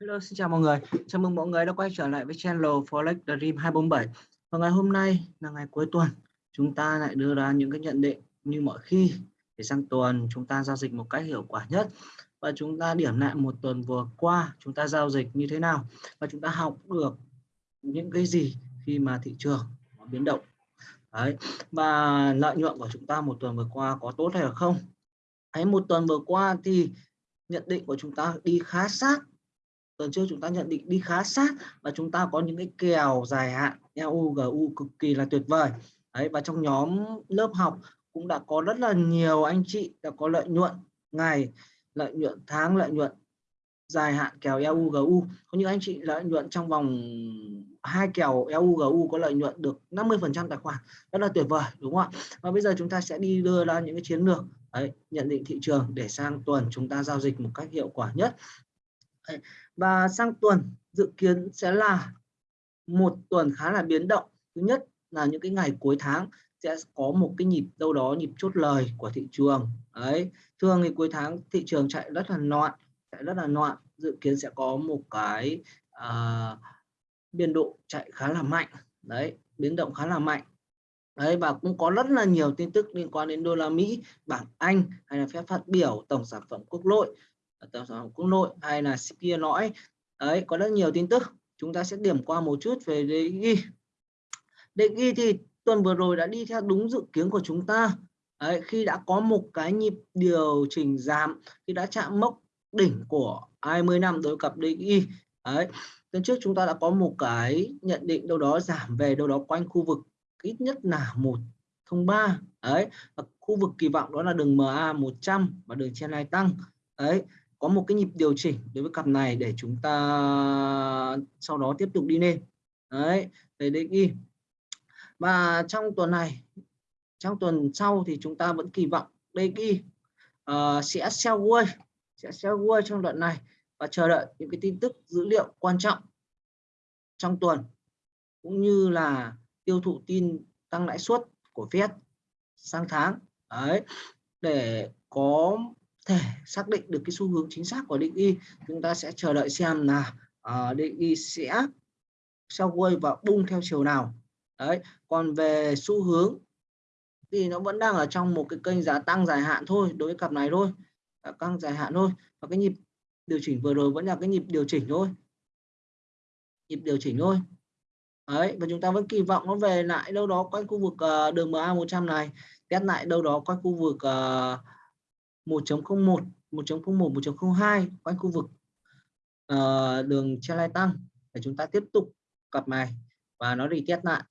Hello, xin chào mọi người. Chào mừng mọi người đã quay trở lại với channel Forex Dream 247. Và ngày hôm nay là ngày cuối tuần, chúng ta lại đưa ra những cái nhận định như mọi khi để sang tuần chúng ta giao dịch một cách hiệu quả nhất và chúng ta điểm lại một tuần vừa qua chúng ta giao dịch như thế nào và chúng ta học được những cái gì khi mà thị trường biến động. Đấy. Và lợi nhuận của chúng ta một tuần vừa qua có tốt hay không? Đấy, một tuần vừa qua thì nhận định của chúng ta đi khá sát tuần trước chúng ta nhận định đi khá sát và chúng ta có những cái kèo dài hạn EU GU cực kỳ là tuyệt vời. Đấy và trong nhóm lớp học cũng đã có rất là nhiều anh chị đã có lợi nhuận ngày lợi nhuận tháng lợi nhuận dài hạn kèo EU GU có những anh chị lợi nhuận trong vòng hai kèo EU GU có lợi nhuận được 50 phần trăm tài khoản. Rất là tuyệt vời đúng không ạ? Và bây giờ chúng ta sẽ đi đưa ra những cái chiến lược đấy, nhận định thị trường để sang tuần chúng ta giao dịch một cách hiệu quả nhất và sang tuần dự kiến sẽ là một tuần khá là biến động. Thứ nhất là những cái ngày cuối tháng sẽ có một cái nhịp đâu đó nhịp chốt lời của thị trường. Ấy thường thì cuối tháng thị trường chạy rất là loạn chạy rất là loạn. Dự kiến sẽ có một cái uh, biên độ chạy khá là mạnh. Đấy biến động khá là mạnh. Đấy và cũng có rất là nhiều tin tức liên quan đến đô la Mỹ bảng Anh hay là phép phát biểu tổng sản phẩm quốc nội tổng sản quốc nội hay là kia lõi đấy có rất nhiều tin tức. Chúng ta sẽ điểm qua một chút về DXY DXY thì tuần vừa rồi đã đi theo đúng dự kiến của chúng ta. Đấy, khi đã có một cái nhịp điều chỉnh giảm khi đã chạm mốc đỉnh của 20 năm đối cặp DXY đấy tuần trước chúng ta đã có một cái nhận định đâu đó giảm về đâu đó quanh khu vực ít nhất là một thông ba. Ấy và khu vực kỳ vọng đó là đường MA 100 và đường trên này tăng. Ấy có một cái nhịp điều chỉnh đối với cặp này để chúng ta sau đó tiếp tục đi lên. Đấy để đi. Và trong tuần này trong tuần sau thì chúng ta vẫn kỳ vọng. Đây ghi uh, sẽ sell quay sẽ sell quay trong đoạn này. Và chờ đợi những cái tin tức dữ liệu quan trọng trong tuần cũng như là tiêu thụ tin tăng lãi suất của Fed sang tháng. Đấy để có thể xác định được cái xu hướng chính xác của định y. Chúng ta sẽ chờ đợi xem là uh, định y sẽ sau quay và bung theo chiều nào. Đấy còn về xu hướng thì nó vẫn đang ở trong một cái kênh giá tăng dài hạn thôi đối với cặp này thôi. Tăng dài hạn thôi. Và cái nhịp điều chỉnh vừa rồi vẫn là cái nhịp điều chỉnh thôi. Nhịp điều chỉnh thôi. Đấy và chúng ta vẫn kỳ vọng nó về lại đâu đó quanh khu vực uh, đường MA 100 này test lại đâu đó quanh khu vực uh, 1.01 1.01 1.02 quanh khu vực uh, đường che lai tăng. Để chúng ta tiếp tục cặp này và nó đi test lại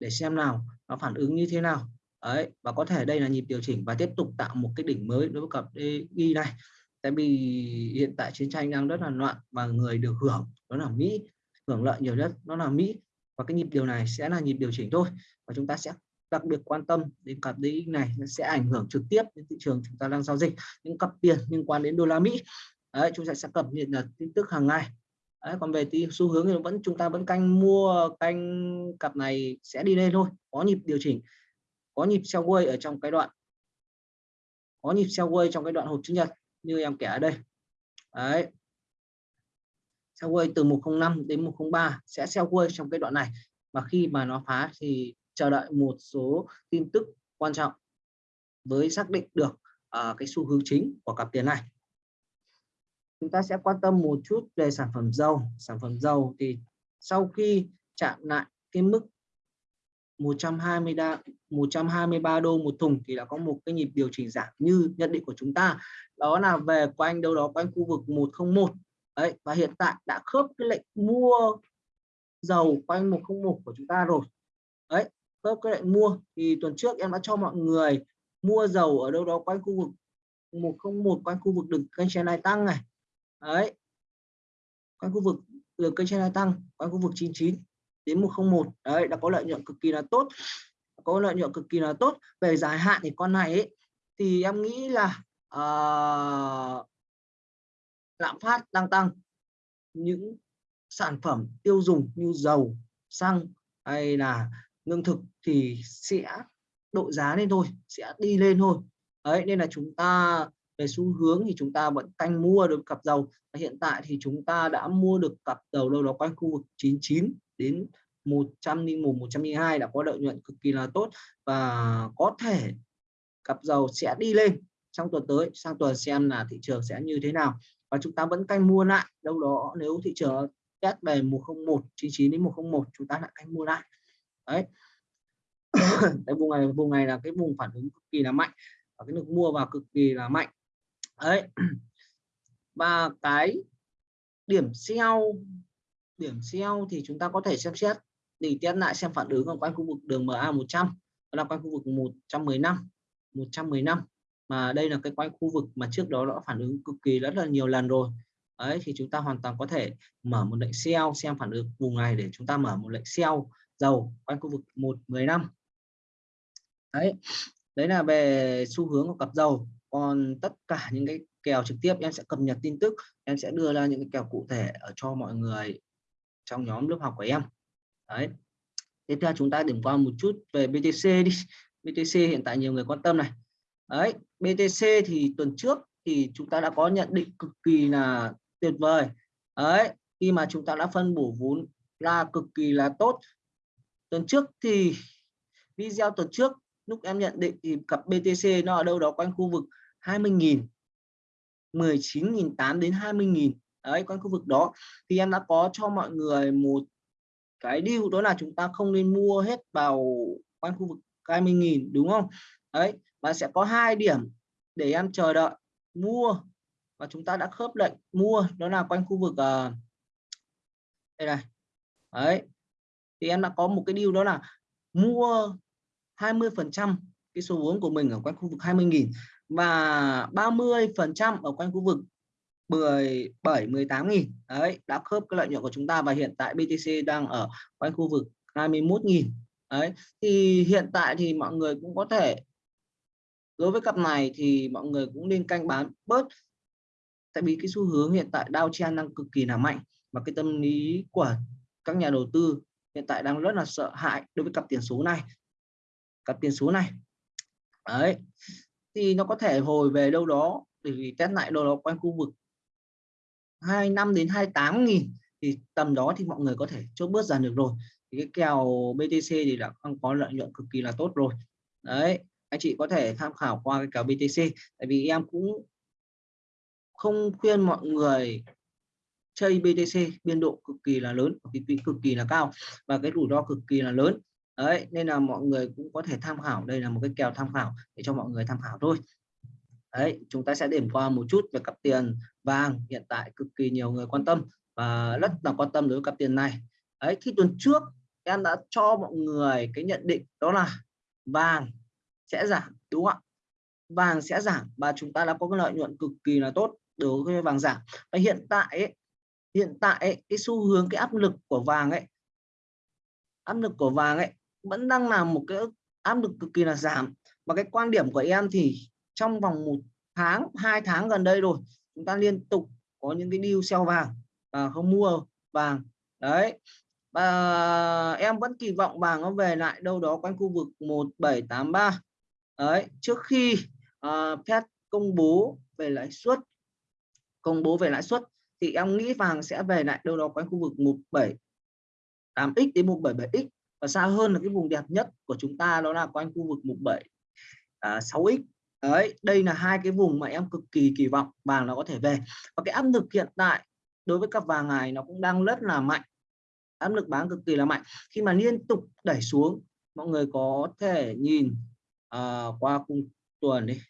để xem nào nó phản ứng như thế nào. Đấy và có thể đây là nhịp điều chỉnh và tiếp tục tạo một cái đỉnh mới đối với cặp DI này. Tại vì hiện tại chiến tranh đang rất là loạn và người được hưởng đó là Mỹ hưởng lợi nhiều nhất nó là Mỹ. Và cái nhịp điều này sẽ là nhịp điều chỉnh thôi và chúng ta sẽ đặc biệt quan tâm đến cặp DX này nó sẽ ảnh hưởng trực tiếp đến thị trường chúng ta đang giao dịch những cặp tiền liên quan đến đô la Mỹ. Đấy chúng ta sẽ cập nhật là tin tức hàng ngày. Đấy, còn về tí xu hướng thì vẫn chúng ta vẫn canh mua canh cặp này sẽ đi lên thôi có nhịp điều chỉnh có nhịp quay ở trong cái đoạn có nhịp quay trong cái đoạn hộp chữ nhật như em kể ở đây. Đấy. Quay từ 105 đến 103 sẽ quay trong cái đoạn này. Và khi mà nó phá thì chờ đợi một số tin tức quan trọng với xác định được uh, cái xu hướng chính của cặp tiền này. Chúng ta sẽ quan tâm một chút về sản phẩm dầu. Sản phẩm dầu thì sau khi chạm lại cái mức 120 đa, 123 đô một thùng thì đã có một cái nhịp điều chỉnh giảm như nhận định của chúng ta. Đó là về quanh đâu đó quanh khu vực 101 đấy và hiện tại đã khớp cái lệnh mua dầu quanh 101 của chúng ta rồi. Đấy khớp cái lệnh mua. Thì tuần trước em đã cho mọi người mua dầu ở đâu đó quanh khu vực 101 quanh khu vực đường kênh trên này tăng này. Đấy. Quanh khu vực đường kênh trên này tăng quanh khu vực 99 đến 101 đấy đã có lợi nhuận cực kỳ là tốt. Có lợi nhuận cực kỳ là tốt. Về dài hạn thì con này ấy, thì em nghĩ là uh, lạm phát đang tăng. Những sản phẩm tiêu dùng như dầu xăng hay là lương thực thì sẽ độ giá lên thôi, sẽ đi lên thôi. Đấy, nên là chúng ta, về xu hướng thì chúng ta vẫn canh mua được cặp dầu. Và hiện tại thì chúng ta đã mua được cặp dầu đâu đó quanh khu vực 99 đến 101 102 đã có lợi nhuận cực kỳ là tốt. Và có thể cặp dầu sẽ đi lên trong tuần tới, sang tuần xem là thị trường sẽ như thế nào. Và chúng ta vẫn canh mua lại, đâu đó nếu thị trường test về 101 99 đến 101 chúng ta lại canh mua lại đấy. Cái vùng này vùng này là cái vùng phản ứng cực kỳ là mạnh và cái lực mua vào cực kỳ là mạnh. Đấy. Và cái điểm sell điểm sell thì chúng ta có thể xem xét để test lại xem phản ứng ở quanh khu vực đường MA 100 là quanh khu vực 115 115 mà đây là cái quanh khu vực mà trước đó đã phản ứng cực kỳ rất là nhiều lần rồi. Ấy thì chúng ta hoàn toàn có thể mở một lệnh sell, xem phản ứng vùng này để chúng ta mở một lệnh sell dầu quanh khu vực 115 đấy đấy là về xu hướng của cặp dầu còn tất cả những cái kèo trực tiếp, em sẽ cập nhật tin tức, em sẽ đưa ra những cái kèo cụ thể ở cho mọi người trong nhóm lớp học của em. Đấy, tiếp theo chúng ta điểm qua một chút về BTC đi. BTC hiện tại nhiều người quan tâm này. Đấy BTC thì tuần trước thì chúng ta đã có nhận định cực kỳ là tuyệt vời. Đấy, khi mà chúng ta đã phân bổ vốn là cực kỳ là tốt tuần trước thì video tuần trước lúc em nhận định thì cặp BTC nó ở đâu đó quanh khu vực 20.000 19.800 đến 20.000 đấy quanh khu vực đó. Thì em đã có cho mọi người một cái điều đó là chúng ta không nên mua hết vào quanh khu vực 20.000 đúng không? Đấy và sẽ có hai điểm để em chờ đợi mua và chúng ta đã khớp lệnh mua. Đó là quanh khu vực uh, đây này. Đấy thì em đã có một cái điều đó là mua 20 phần trăm cái số vốn của mình ở quanh khu vực 20.000 và 30 phần trăm ở quanh khu vực 17 18.000 đấy, đã khớp cái lợi nhuận của chúng ta và hiện tại BTC đang ở quanh khu vực 21.000 đấy, thì hiện tại thì mọi người cũng có thể, đối với cặp này thì mọi người cũng nên canh bán bớt. Tại vì cái xu hướng hiện tại Dow Chen đang cực kỳ là mạnh và cái tâm lý của các nhà đầu tư hiện tại đang rất là sợ hãi đối với cặp tiền số này. Cặp tiền số này. Đấy. Thì nó có thể hồi về đâu đó bởi vì test lại đâu đó quanh khu vực 25 đến 28 nghìn, thì tầm đó thì mọi người có thể chốt bớt dần được rồi. Thì cái kèo BTC thì đã không có lợi nhuận cực kỳ là tốt rồi. Đấy. Anh chị có thể tham khảo qua cái kèo BTC tại vì em cũng không khuyên mọi người chơi BTC biên độ cực kỳ là lớn cái quỹ cực kỳ là cao và cái rủi ro cực kỳ là lớn. Đấy nên là mọi người cũng có thể tham khảo đây là một cái kèo tham khảo để cho mọi người tham khảo thôi. Đấy chúng ta sẽ điểm qua một chút về cặp tiền vàng hiện tại cực kỳ nhiều người quan tâm và rất là quan tâm đối với cặp tiền này. Đấy khi tuần trước em đã cho mọi người cái nhận định đó là vàng sẽ giảm đúng không ạ? Vàng sẽ giảm và chúng ta đã có cái lợi nhuận cực kỳ là tốt đối với vàng giảm. Và hiện tại ấy, hiện tại ấy, cái xu hướng cái áp lực của vàng ấy áp lực của vàng ấy vẫn đang là một cái áp lực cực kỳ là giảm. Và cái quan điểm của em thì trong vòng một tháng hai tháng gần đây rồi chúng ta liên tục có những cái deal sell vàng và không mua vàng. Đấy. Và em vẫn kỳ vọng vàng nó về lại đâu đó quanh khu vực 1783 đấy trước khi uh, Fed công bố về lãi suất công bố về lãi suất thì em nghĩ vàng sẽ về lại đâu đó quanh khu vực 178x đến 177x và xa hơn là cái vùng đẹp nhất của chúng ta đó là quanh khu vực 176x à, đấy đây là hai cái vùng mà em cực kỳ kỳ vọng vàng nó có thể về. Và cái áp lực hiện tại đối với các vàng này nó cũng đang rất là mạnh. Áp lực bán cực kỳ là mạnh. Khi mà liên tục đẩy xuống mọi người có thể nhìn uh, qua khung tuần đi.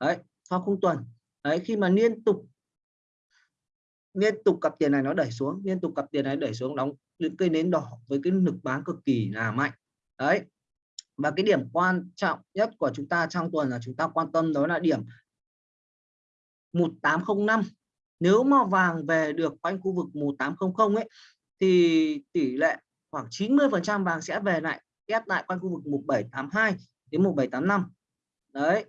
Đấy qua khung tuần. Đấy khi mà liên tục liên tục cặp tiền này nó đẩy xuống, liên tục cặp tiền này đẩy xuống, đóng những cây nến đỏ với cái lực bán cực kỳ là mạnh. Đấy. Và cái điểm quan trọng nhất của chúng ta trong tuần là chúng ta quan tâm đó là điểm 1805 nếu mà vàng về được quanh khu vực 1800 ấy, thì tỷ lệ khoảng 90 phần trăm vàng sẽ về lại, ép lại quanh khu vực 1782 đến 1785 đấy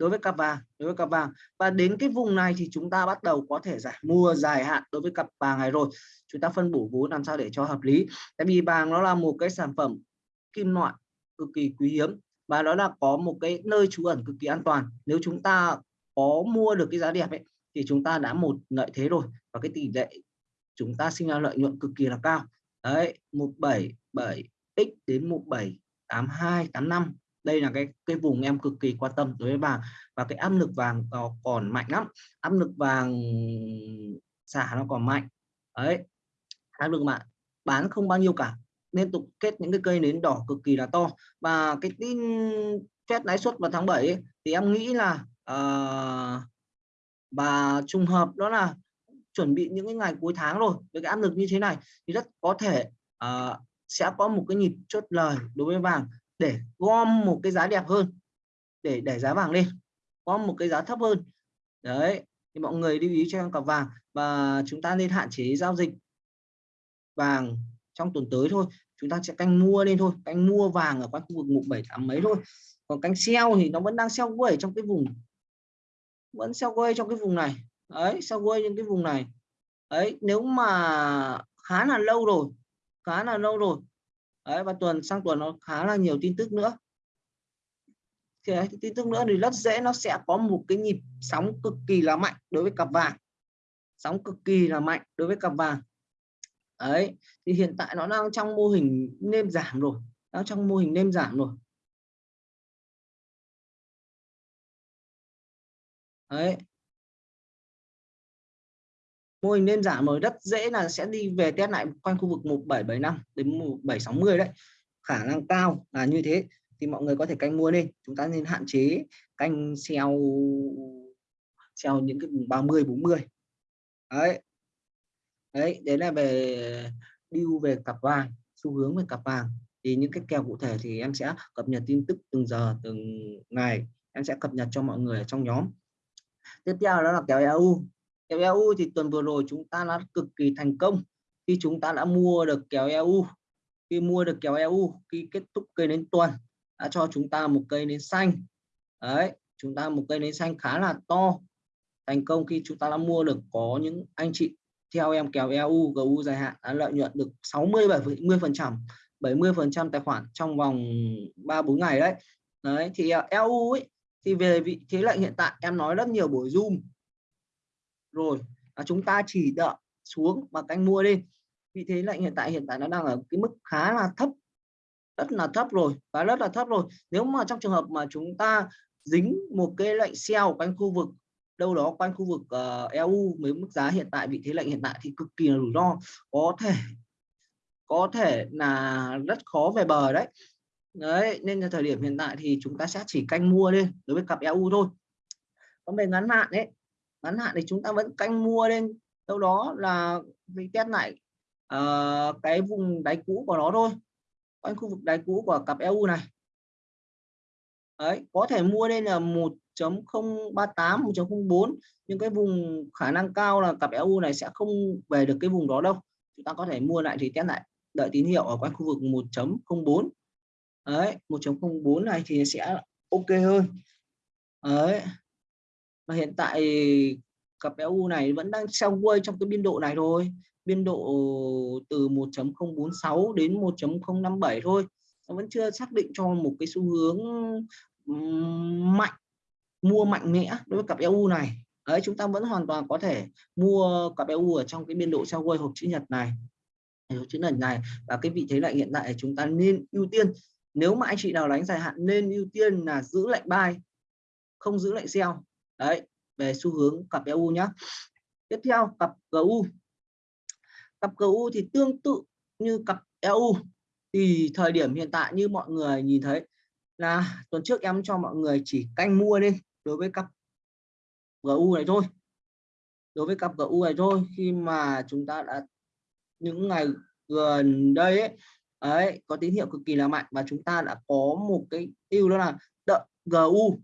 đối với cặp vàng đối với cặp vàng và đến cái vùng này thì chúng ta bắt đầu có thể giải, mua dài hạn đối với cặp vàng này rồi. Chúng ta phân bổ vốn làm sao để cho hợp lý. Tại vì vàng nó là một cái sản phẩm kim loại cực kỳ quý hiếm và đó là có một cái nơi trú ẩn cực kỳ an toàn. Nếu chúng ta có mua được cái giá đẹp ấy, thì chúng ta đã một lợi thế rồi và cái tỷ lệ chúng ta sinh ra lợi nhuận cực kỳ là cao. Đấy 177 x đến 1782 85 đây là cái cái vùng em cực kỳ quan tâm đối với vàng và cái áp lực vàng nó còn mạnh lắm. Áp lực vàng xả nó còn mạnh. Đấy. Áp lực mạng bán không bao nhiêu cả. Liên tục kết những cái cây nến đỏ cực kỳ là to. Và cái tin phép lãi suất vào tháng 7 ấy, thì em nghĩ là ờ, uh, và trùng hợp đó là chuẩn bị những cái ngày cuối tháng rồi với cái áp lực như thế này thì rất có thể uh, sẽ có một cái nhịp chốt lời đối với vàng để gom một cái giá đẹp hơn, để đẩy giá vàng lên, gom một cái giá thấp hơn. Đấy, thì mọi người lưu ý cho em cặp vàng và chúng ta nên hạn chế giao dịch vàng trong tuần tới thôi. Chúng ta sẽ canh mua lên thôi, canh mua vàng ở quanh khu vực mục bảy, tám mấy thôi. Còn canh sell thì nó vẫn đang sell quay trong cái vùng, vẫn sell quay trong cái vùng này. Đấy, sell quay những cái vùng này. Đấy, nếu mà khá là lâu rồi, khá là lâu rồi đấy, và tuần, sang tuần nó khá là nhiều tin tức nữa. Thì tin tức nữa thì rất dễ, nó sẽ có một cái nhịp sóng cực kỳ là mạnh đối với cặp vàng. Sóng cực kỳ là mạnh đối với cặp vàng. Đấy, thì hiện tại nó đang trong mô hình nêm giảm rồi, đang trong mô hình nêm giảm rồi. Đấy mô hình nêm giảm mới rất dễ là sẽ đi về test lại quanh khu vực 1775 đến 1760 đấy. Khả năng cao là như thế, thì mọi người có thể canh mua lên chúng ta nên hạn chế canh xeo xeo những cái vùng 30 40 đấy. Đấy đấy là về điêu về cặp vàng, xu hướng về cặp vàng. Thì những cái kèo cụ thể thì em sẽ cập nhật tin tức từng giờ, từng ngày. Em sẽ cập nhật cho mọi người ở trong nhóm. Tiếp theo đó là kèo EU kèo EU thì tuần vừa rồi chúng ta đã cực kỳ thành công khi chúng ta đã mua được kèo EU khi mua được kèo EU khi kết thúc cây đến tuần, đã cho chúng ta một cây nến xanh. Đấy, chúng ta một cây nến xanh khá là to. Thành công khi chúng ta đã mua được, có những anh chị theo em kèo EU GU dài hạn, đã lợi nhuận được 60 70 phần trăm 70 phần trăm tài khoản trong vòng 3 4 ngày đấy. Đấy, thì à, EU ấy, thì về vị thế lệnh hiện tại, em nói rất nhiều buổi zoom rồi là chúng ta chỉ đợi xuống và canh mua đi. Vị thế lệnh hiện tại hiện tại nó đang ở cái mức khá là thấp rất là thấp rồi và rất là thấp rồi. Nếu mà trong trường hợp mà chúng ta dính một cái lệnh sell quanh khu vực đâu đó quanh khu vực ờ, uh, EU với mức giá hiện tại vị thế lệnh hiện tại thì cực kỳ là rủi ro. Có thể có thể là rất khó về bờ đấy. Đấy nên là thời điểm hiện tại thì chúng ta sẽ chỉ canh mua lên đối với cặp EU thôi. Còn về ngắn hạn đấy ngắn hạn thì chúng ta vẫn canh mua lên. Đâu đó là vì test lại uh, cái vùng đáy cũ của nó thôi. Quanh khu vực đáy cũ của cặp EU này. Đấy có thể mua lên là 1.038 1.04 nhưng cái vùng khả năng cao là cặp EU này sẽ không về được cái vùng đó đâu. Chúng ta có thể mua lại thì test lại. Đợi tín hiệu ở quanh khu vực 1.04 đấy 1.04 này thì sẽ ok hơn. Đấy và hiện tại cặp EU này vẫn đang trong quay trong cái biên độ này thôi. Biên độ từ 1.046 đến 1.057 thôi. Nó vẫn chưa xác định cho một cái xu hướng mạnh, mua mạnh mẽ đối với cặp EU này. Đấy, chúng ta vẫn hoàn toàn có thể mua cặp EU ở trong cái biên độ trao quay hộp chữ nhật này. Hộp chữ nhật này. Và cái vị thế lại hiện tại chúng ta nên ưu tiên. Nếu mà anh chị nào đánh dài hạn nên ưu tiên là giữ lệnh buy, không giữ lệnh sell đấy về xu hướng cặp EU nhé tiếp theo cặp GU cặp GU thì tương tự như cặp EU thì thời điểm hiện tại như mọi người nhìn thấy là tuần trước em cho mọi người chỉ canh mua đi đối với cặp GU này thôi. Đối với cặp GU này thôi khi mà chúng ta đã những ngày gần đây ấy, ấy có tín hiệu cực kỳ là mạnh và chúng ta đã có một cái ưu đó là đợi GU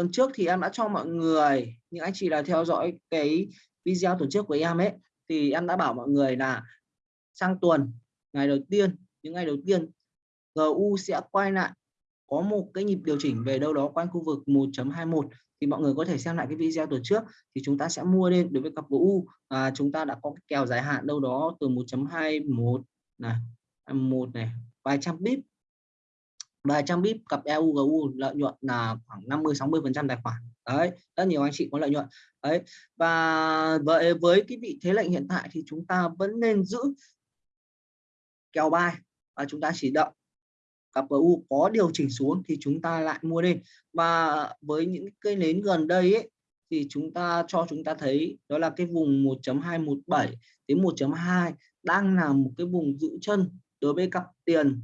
tuần trước thì em đã cho mọi người những anh chị là theo dõi cái video tuần trước của em ấy thì em đã bảo mọi người là sang tuần ngày đầu tiên những ngày đầu tiên GU sẽ quay lại có một cái nhịp điều chỉnh về đâu đó quanh khu vực 1.21 thì mọi người có thể xem lại cái video tuần trước thì chúng ta sẽ mua lên đối với cặp GU à, chúng ta đã có cái kèo dài hạn đâu đó từ 1.21 này 1 này vài trăm pip và trang bip cặp EUGU lợi nhuận là khoảng 50 60 phần trăm tài khoản. Đấy rất nhiều anh chị có lợi nhuận. Đấy và với với cái vị thế lệnh hiện tại thì chúng ta vẫn nên giữ kèo bài và chúng ta chỉ đợi cặp GU có điều chỉnh xuống thì chúng ta lại mua lên và với những cây nến gần đây ấy, thì chúng ta cho chúng ta thấy đó là cái vùng 1.217 đến 1.2 đang là một cái vùng giữ chân đối với cặp tiền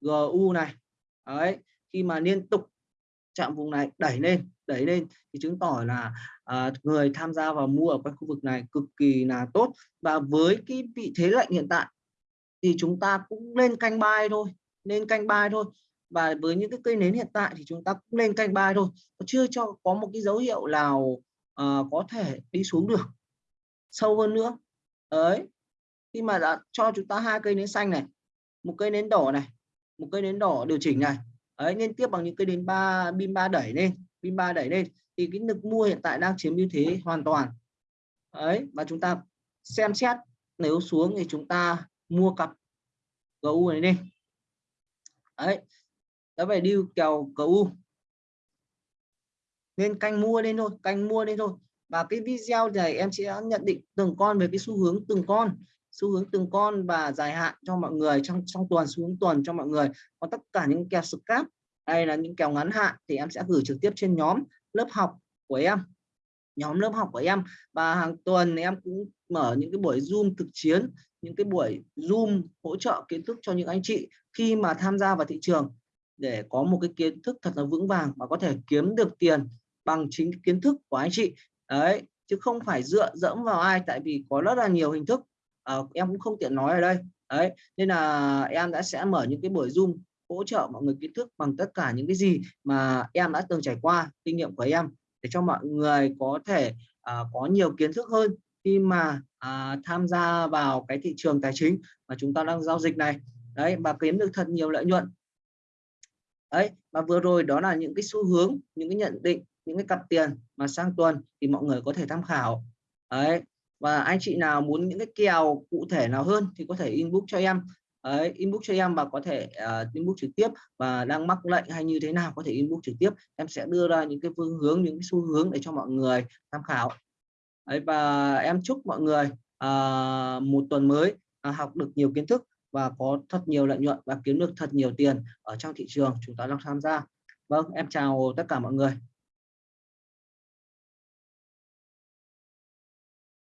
GU này. Đấy khi mà liên tục chạm vùng này đẩy lên đẩy lên thì chứng tỏ là à, người tham gia vào mua ở các khu vực này cực kỳ là tốt. Và với cái vị thế lệnh hiện tại thì chúng ta cũng lên canh buy thôi nên canh buy thôi. Và với những cái cây nến hiện tại thì chúng ta cũng lên canh buy thôi. Chưa cho có một cái dấu hiệu nào à, có thể đi xuống được sâu hơn nữa. Đấy khi mà đã cho chúng ta hai cây nến xanh này một cây nến đỏ này một cây nến đỏ điều chỉnh này. Ấy liên tiếp bằng những cây nến ba, pin ba đẩy lên, pin ba đẩy lên. Thì cái lực mua hiện tại đang chiếm ưu thế hoàn toàn. Ấy và chúng ta xem xét, nếu xuống thì chúng ta mua cặp GU này đi. Đấy, đã phải đi kèo GU nên canh mua lên thôi, canh mua lên thôi. Và cái video này em sẽ nhận định từng con về cái xu hướng từng con xu hướng từng con và dài hạn cho mọi người, trong trong tuần, xu hướng tuần cho mọi người. Còn tất cả những kèo scalp hay là những kèo ngắn hạn thì em sẽ gửi trực tiếp trên nhóm lớp học của em. Nhóm lớp học của em. Và hàng tuần em cũng mở những cái buổi zoom thực chiến, những cái buổi zoom hỗ trợ kiến thức cho những anh chị khi mà tham gia vào thị trường để có một cái kiến thức thật là vững vàng và có thể kiếm được tiền bằng chính kiến thức của anh chị. Đấy, chứ không phải dựa dẫm vào ai, tại vì có rất là nhiều hình thức à, em cũng không tiện nói ở đây. Đấy nên là em đã sẽ mở những cái buổi zoom hỗ trợ mọi người kiến thức bằng tất cả những cái gì mà em đã từng trải qua kinh nghiệm của em để cho mọi người có thể uh, có nhiều kiến thức hơn khi mà uh, tham gia vào cái thị trường tài chính mà chúng ta đang giao dịch này. Đấy và kiếm được thật nhiều lợi nhuận. Đấy và vừa rồi đó là những cái xu hướng những cái nhận định những cái cặp tiền mà sang tuần thì mọi người có thể tham khảo. Đấy và anh chị nào muốn những cái kèo cụ thể nào hơn thì có thể inbox cho em. Đấy, inbox cho em và có thể uh, inbox trực tiếp. Và đang mắc lệnh hay như thế nào có thể inbox trực tiếp. Em sẽ đưa ra những cái phương hướng những cái xu hướng để cho mọi người tham khảo. Đấy, và em chúc mọi người uh, một tuần mới uh, học được nhiều kiến thức và có thật nhiều lợi nhuận và kiếm được thật nhiều tiền ở trong thị trường chúng ta đang tham gia. Vâng em chào tất cả mọi người.